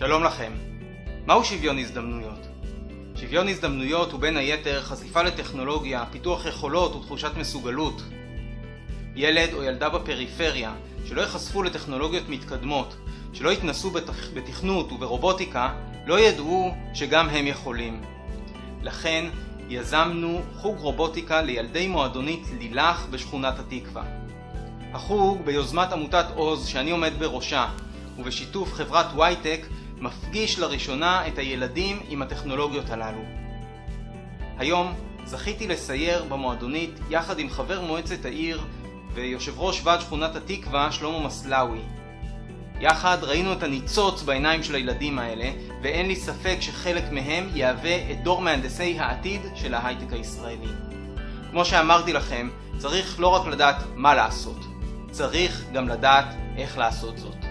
לכם. מהו שוויון הזדמנויות? שוויון הזדמנויות הוא בין היתר חשיפה לטכנולוגיה, פיתוח יכולות ותחושת מסוגלות. ילד או ילדה בפריפריה שלא ייחשפו לטכנולוגיות מתקדמות, שלא יתנסו בתכ... בתכנות וברובוטיקה, לא ידעו שגם הם יכולים. לכן יזמנו חוג רובוטיקה לילדי מועדונית לילך בשכונת התקווה. החוג ביוזמת עמותת עוז שאני עומד בראשה ובשיתוף חברת וייטק מפגיש לראשונה את הילדים עם הטכנולוגיות הללו. היום זכיתי לסייר במועדונית יחד עם חבר מועצת העיר ויושב ראש ועד שכונת התקווה שלמה מסלאוי. יחד ראינו את הניצוץ בעיניים של הילדים האלה ואין לי ספק שחלק מהם יהווה את דור מהנדסי העתיד של ההייטק הישראלי. כמו שאמרתי לכם, צריך לא רק לדעת מה לעשות, צריך גם לדעת איך לעשות זאת.